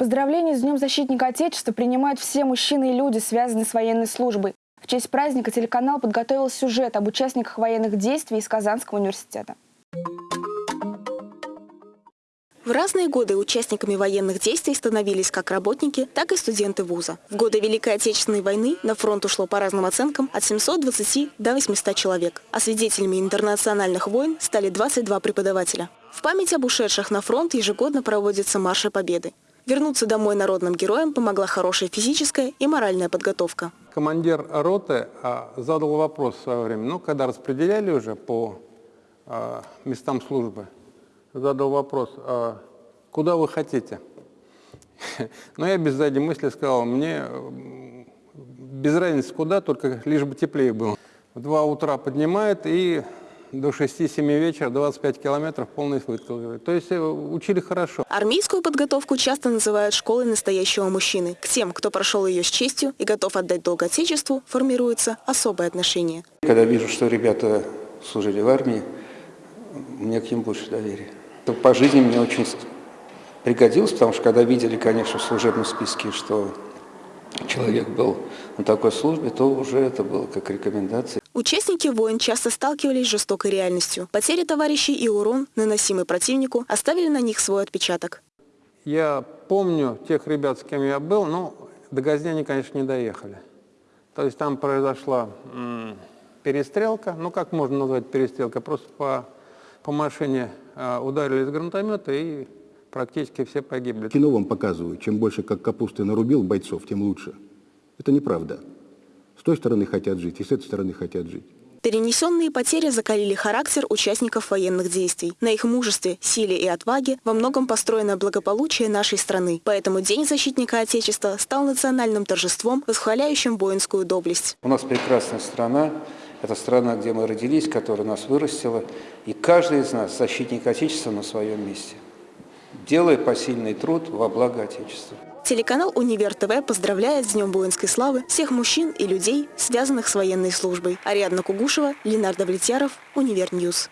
Поздравления с Днем Защитника Отечества принимают все мужчины и люди, связанные с военной службой. В честь праздника телеканал подготовил сюжет об участниках военных действий из Казанского университета. В разные годы участниками военных действий становились как работники, так и студенты вуза. В годы Великой Отечественной войны на фронт ушло по разным оценкам от 720 до 800 человек, а свидетелями интернациональных войн стали 22 преподавателя. В память об ушедших на фронт ежегодно проводятся марши Победы. Вернуться домой народным героям помогла хорошая физическая и моральная подготовка. Командир роты а, задал вопрос в свое время, ну, когда распределяли уже по а, местам службы, задал вопрос, а куда вы хотите? Но я без задней мысли сказал, мне без разницы куда, только лишь бы теплее было. В два утра поднимает и до 6-7 вечера 25 километров полный выкл. То есть э, учили хорошо. Армейскую подготовку часто называют школой настоящего мужчины. К тем, кто прошел ее с честью и готов отдать долг Отечеству, формируется особое отношение. Когда вижу, что ребята служили в армии, мне к ним больше доверия. По жизни мне очень пригодилось, потому что когда видели, конечно, в служебном списке, что человек был на такой службе, то уже это было как рекомендация. Участники войн часто сталкивались с жестокой реальностью. Потери товарищей и урон, наносимый противнику, оставили на них свой отпечаток. Я помню тех ребят, с кем я был, но до Газни они, конечно, не доехали. То есть там произошла перестрелка, ну как можно назвать перестрелка, просто по, по машине э, ударили из гранатомета и практически все погибли. Кино вам показывают, чем больше как капусты нарубил бойцов, тем лучше. Это неправда. С той стороны хотят жить, и с этой стороны хотят жить. Перенесенные потери закалили характер участников военных действий. На их мужестве, силе и отваге во многом построено благополучие нашей страны. Поэтому День защитника Отечества стал национальным торжеством, восхваляющим воинскую доблесть. У нас прекрасная страна. Это страна, где мы родились, которая нас вырастила. И каждый из нас защитник Отечества на своем месте. Делая посильный труд во благо Отечества. Телеканал «Универ ТВ» поздравляет с Днем воинской славы всех мужчин и людей, связанных с военной службой. Ариадна Кугушева, Ленар Довлетьяров, Univer News.